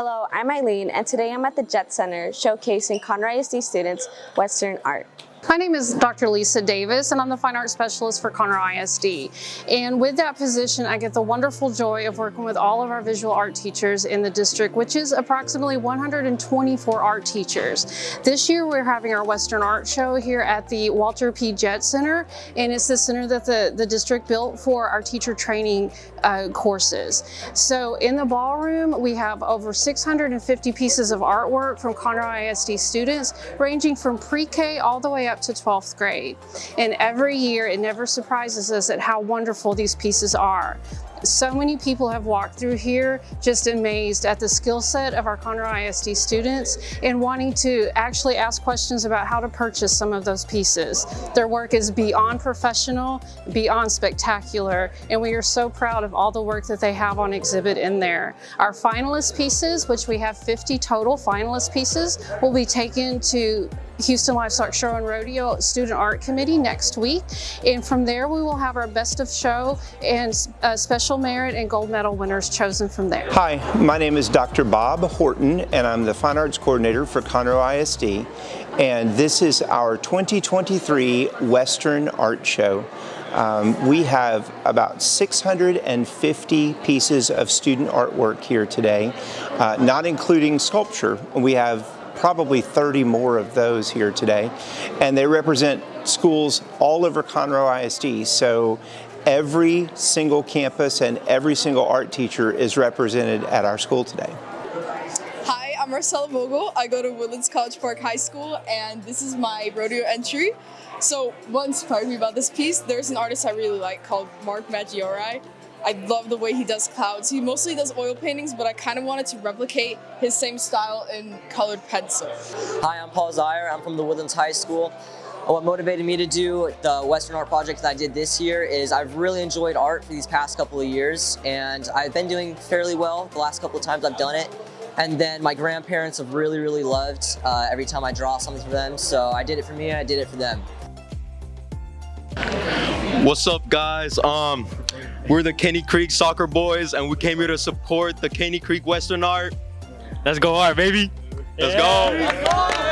Hello, I'm Eileen, and today I'm at the Jet Center showcasing Conroe ISD students Western art. My name is Dr. Lisa Davis and I'm the Fine Arts Specialist for Conroe ISD. And with that position, I get the wonderful joy of working with all of our visual art teachers in the district, which is approximately 124 art teachers. This year we're having our Western Art Show here at the Walter P. Jet Center, and it's the center that the, the district built for our teacher training uh, courses. So in the ballroom, we have over 650 pieces of artwork from Conroe ISD students, ranging from pre-K all the way up to 12th grade. And every year it never surprises us at how wonderful these pieces are. So many people have walked through here just amazed at the skill set of our Conroe ISD students and wanting to actually ask questions about how to purchase some of those pieces. Their work is beyond professional, beyond spectacular, and we are so proud of all the work that they have on exhibit in there. Our finalist pieces, which we have 50 total finalist pieces, will be taken to Houston Livestock Show and Rodeo Student Art Committee next week. And from there, we will have our best of show and uh, special merit and gold medal winners chosen from there. Hi, my name is Dr. Bob Horton, and I'm the Fine Arts Coordinator for Conroe ISD. And this is our 2023 Western Art Show. Um, we have about 650 pieces of student artwork here today, uh, not including sculpture. We have probably 30 more of those here today. And they represent schools all over Conroe ISD. So every single campus and every single art teacher is represented at our school today. Hi, I'm Marcella Vogel. I go to Woodlands College Park High School and this is my rodeo entry. So what inspired me about this piece, there's an artist I really like called Mark Maggiore I love the way he does clouds. He mostly does oil paintings, but I kind of wanted to replicate his same style in colored pencil. Hi, I'm Paul Zeyer. I'm from the Woodlands High School. What motivated me to do the Western Art Project that I did this year is I've really enjoyed art for these past couple of years, and I've been doing fairly well the last couple of times I've done it. And then my grandparents have really, really loved uh, every time I draw something for them, so I did it for me, I did it for them. What's up, guys? Um, we're the Caney Creek Soccer Boys, and we came here to support the Caney Creek Western Art. Let's go art, baby. Let's yeah. go.